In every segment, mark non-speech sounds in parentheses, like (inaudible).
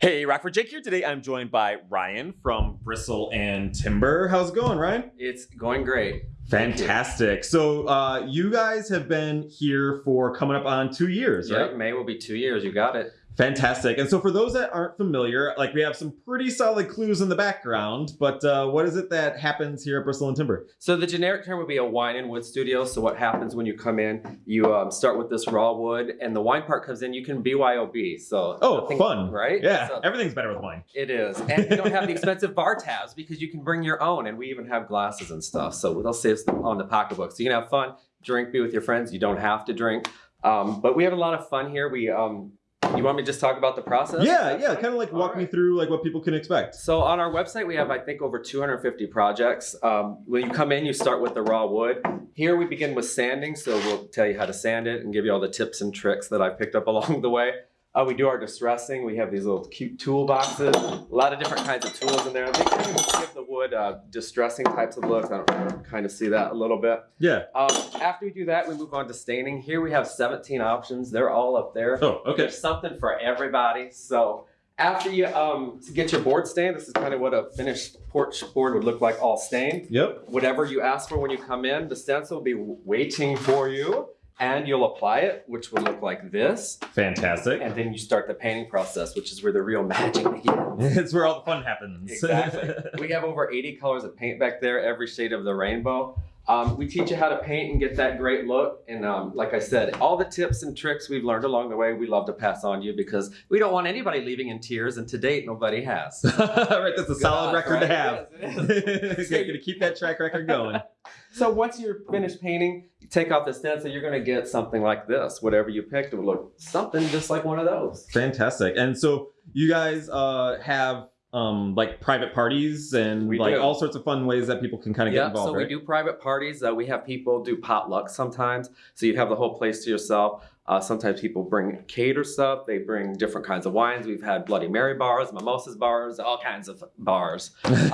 Hey, Rockford Jake here. Today I'm joined by Ryan from Bristle and Timber. How's it going, Ryan? It's going great. Fantastic. So uh, you guys have been here for coming up on two years, right? May will be two years. You got it. Fantastic. And so for those that aren't familiar, like we have some pretty solid clues in the background, but uh, what is it that happens here at Bristle and Timber? So the generic term would be a wine and wood studio. So what happens when you come in, you um, start with this raw wood and the wine part comes in, you can BYOB. So Oh, nothing- fun. Right? Yeah, So everything's better with wine. it is. And you don't have the (laughs) expensive bar tabs because you can bring your own and we even have glasses and stuff. So they'll save on the pocketbook. So you can have fun, drink, be with your friends. You don't have to drink. Um, but we have a lot of fun here. We um, you want me to just talk about the process? Yeah, yeah, kind of like walk me through like what people can expect. So on our website, we have, I think, over 250 projects. Um, when you come in, you start with the raw wood. Here we begin with sanding, so we'll tell you how to sand it and give you all the tips and tricks that I picked up (laughs) along the way. Uh, we do our distressing. We have these little cute toolboxes, a lot of different kinds of tools in there. They kind of just give the wood uh, distressing types of looks. I don't know if you can kind of see that a little bit. Yeah. Um, after we do that, we move on to staining. Here we have 17 options. They're all up there. Oh, okay. There's something for everybody. So after you um to get your board stained, this is kind of what a finished porch board would look like all stained. Yep. Whatever you ask for when you come in, the stencil will be waiting for you and you'll apply it, which will look like this. Fantastic. And then you start the painting process, which is where the real magic begins. (laughs) it's where all the fun happens. Exactly. (laughs) we have over 80 colors of paint back there, every shade of the rainbow. Um, we teach you how to paint and get that great look. And um, like I said, all the tips and tricks we've learned along the way, we love to pass on to you because we don't want anybody leaving in tears. And to date, nobody has. (laughs) right, that's a solid Good record to have. right? It is, it (laughs) You're gonna keep that track record going. (laughs) So once you're finished painting, you take off the stencil, you're going to get something like this. Whatever you picked, it will look something just like one of those. Fantastic. And so you guys uh, have um, like private parties and We like do. all sorts of fun ways that people can kind of get Yeah, involved. so right? we do private parties. Uh, we have people do potluck sometimes, so you have the whole place to yourself. Uh, sometimes people bring cater stuff. They bring different kinds of wines. We've had Bloody Mary bars, mimosas bars, all kinds of bars. Um, (laughs)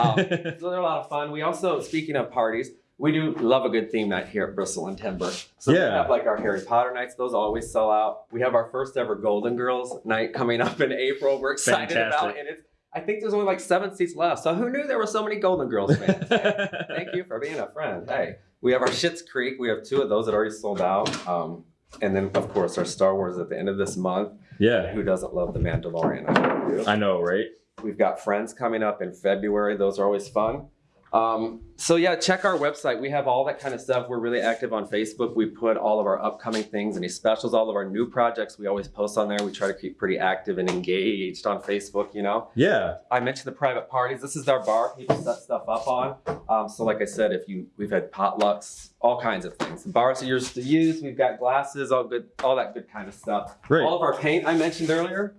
so they're a lot of fun. We also, speaking of parties, we do love a good theme night here at Bristle and Timber. So we Yeah. have like our Harry Potter nights; those always sell out. We have our first ever Golden Girls night coming up in April. We're excited about, Fantastic. it. and it's. I think there's only like seven seats left. So who knew there were so many Golden Girls fans? (laughs) Thank you for being a friend. Hey, we have our Schitt's Creek. We have two of those that already sold out. Um, and then, of course, our Star Wars at the end of this month. yeah, Who doesn't love The Mandalorian? I do. I know, right? We've got Friends coming up in February. Those are always fun. Um, so yeah, check our website. We have all that kind of stuff. We're really active on Facebook. We put all of our upcoming things, any specials, all of our new projects. We always post on there. We try to keep pretty active and engaged on Facebook. You know. Yeah, I mentioned the private parties. This is our bar. People set stuff up on. Um, so, like I said, if you we've had potlucks, all kinds of things. The bars are yours to use. We've got glasses, all good, all that good kind of stuff. great. All of our paint I mentioned earlier,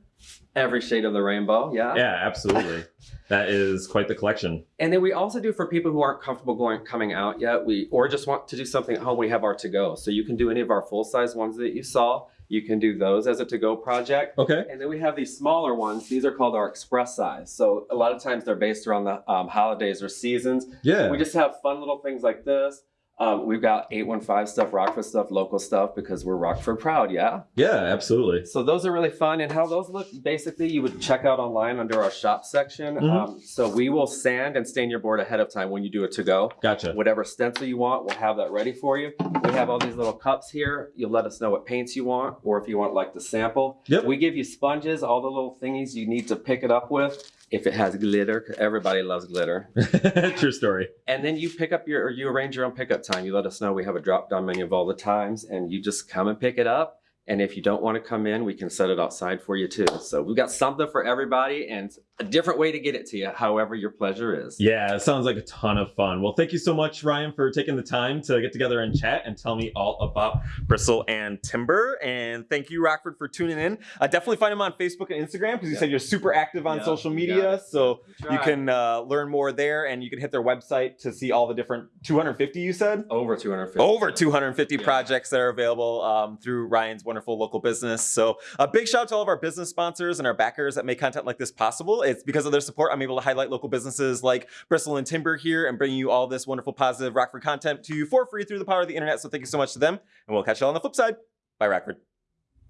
every shade of the rainbow. Yeah. yeah, absolutely. that is quite the collection. And then we also do for people who aren't comfortable going coming out yet. We or just want to do something at home. We have our to go. So you can do any of our full size ones that you saw. You can do those as a to go project. Okay. And then we have these smaller ones. These are called our express size. So a lot of times they're based around the um, holidays or seasons. Yeah. We just have fun little things like this. Um, we've got 815 stuff, Rockford stuff, local stuff because we're Rockford proud, yeah? yeah, absolutely. So those are really fun. And how those look, basically, you would check out online under our shop section. Mhm. Um, so we will sand and stain your board ahead of time when you do it to go. Gotcha. Whatever stencil you want, we'll have that ready for you. We have all these little cups here. You'll let us know what paints you want, or if you want like the sample. Yep. We give you sponges, all the little thingies you need to pick it up with. If it has glitter, everybody loves glitter. (laughs) True story. And then you pick up your, or you arrange your own pickup time. You let us know. We have a drop down menu of all the times, and you just come and pick it up. And if you don't want to come in, we can set it outside for you too. So we've got something for everybody and a different way to get it to you, however your pleasure is. Yeah, it sounds like a ton of fun. Well, thank you so much, Ryan, for taking the time to get together and chat and tell me all about Bristle and Timber. And thank you, Rockford, for tuning in. Uh, definitely find him on Facebook and Instagram because you Yeah. said you're super active on Yeah, social media. So you can uh, learn more there and you can hit their website to see all the different 250 you said? over 250. Over 250 Yeah. projects that are available um, through Ryan's wonderful local business. So a big shout out to all of our business sponsors and our backers that make content like this possible. It's because of their support I'm able to highlight local businesses like Bristle and Timber here and bring you all this wonderful positive Rockford content to you for free through the power of the internet. So thank you so much to them, and we'll catch you all on the flip side. Bye, Rockford.